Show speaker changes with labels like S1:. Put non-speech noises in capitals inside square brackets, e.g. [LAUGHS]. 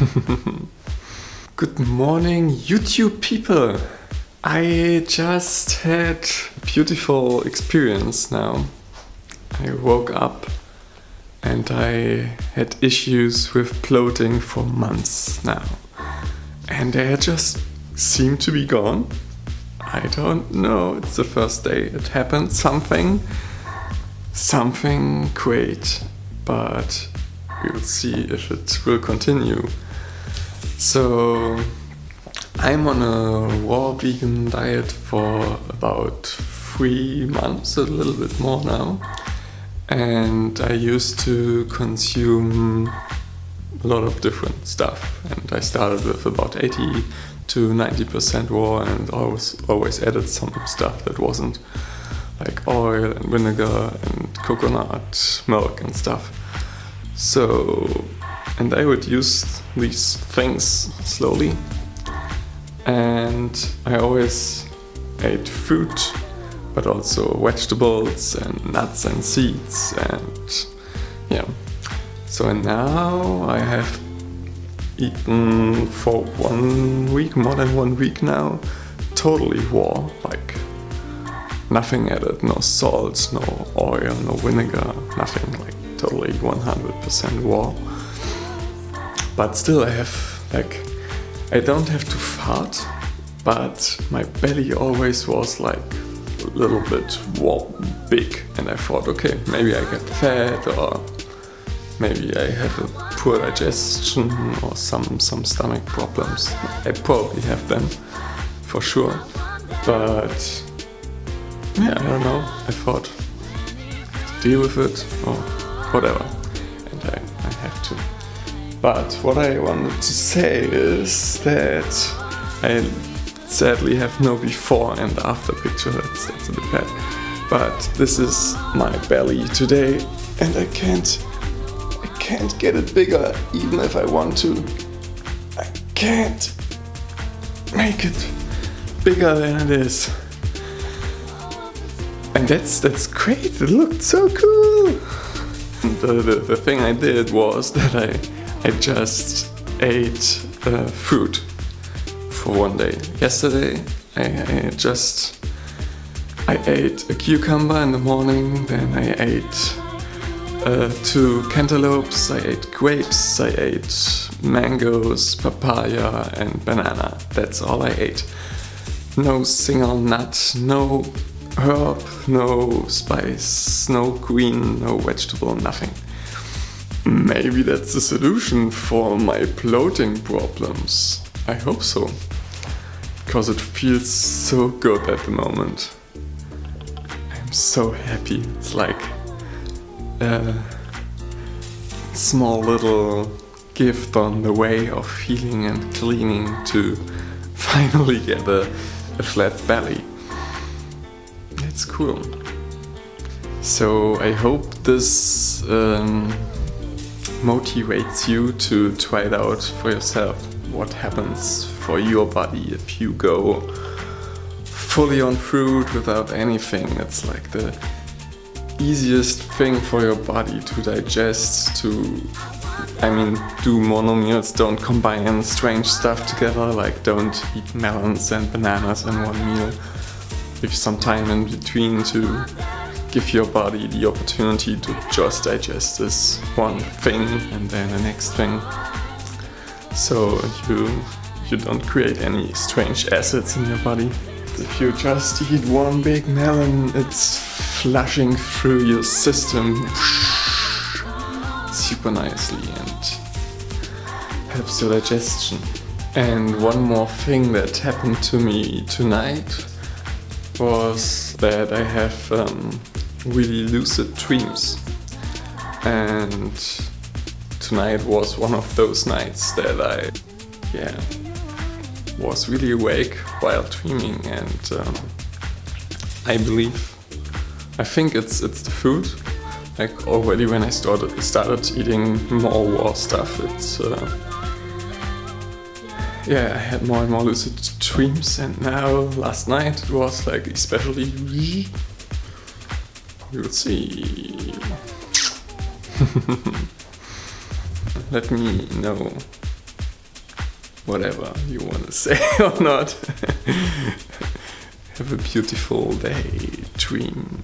S1: [LAUGHS] Good morning, YouTube people! I just had a beautiful experience now. I woke up and I had issues with bloating for months now. And they just seem to be gone. I don't know, it's the first day it happened, something, something great, but we will see if it will continue. So I'm on a raw vegan diet for about three months, a little bit more now. And I used to consume a lot of different stuff. And I started with about 80 to 90% raw and always, always added some stuff that wasn't like oil and vinegar and coconut milk and stuff. So, and I would use these things slowly. And I always ate fruit, but also vegetables and nuts and seeds and yeah. So now I have eaten for one week, more than one week now, totally raw, like nothing added, no salt, no oil, no vinegar, nothing like totally 100% raw. But still I have like, I don't have to fart, but my belly always was like a little bit warm, big and I thought okay maybe I get fat or maybe I have a poor digestion or some some stomach problems I probably have them for sure but yeah I don't know I thought deal with it or whatever. And I, I have to. But what I wanted to say is that I sadly have no before and after picture, that's, that's a bit bad. But this is my belly today and I can't, I can't get it bigger even if I want to. I can't make it bigger than it is. And that's, that's great, it looked so cool! The, the, the, thing I did was that I, I just ate uh, fruit for one day. Yesterday I, I, just I ate a cucumber in the morning, then I ate uh, two cantaloupes, I ate grapes, I ate mangoes, papaya and banana. That's all I ate. No single nut, no herb, no spice, no green, no vegetable, nothing. Maybe that's the solution for my bloating problems. I hope so. Because it feels so good at the moment. I'm so happy. It's like a small little gift on the way of healing and cleaning to [LAUGHS] finally get a, a flat belly. That's cool. So I hope this um, motivates you to try it out for yourself. What happens for your body if you go fully on fruit without anything. It's like the easiest thing for your body to digest, to, I mean, do mono meals, don't combine strange stuff together, like don't eat melons and bananas in one meal with some time in between to give your body the opportunity to just digest this one thing and then the next thing. So you, you don't create any strange acids in your body. If you just eat one big melon, it's flushing through your system super nicely and helps your digestion. And one more thing that happened to me tonight was that I have um, really lucid dreams. And tonight was one of those nights that I yeah was really awake while dreaming. And um, I believe I think it's it's the food. Like already when I started started eating more raw stuff it's uh, yeah, I had more and more lucid dreams. And now last night it was like especially we'll see [LAUGHS] let me know whatever you want to [LAUGHS] say or not. [LAUGHS] Have a beautiful day. Dream.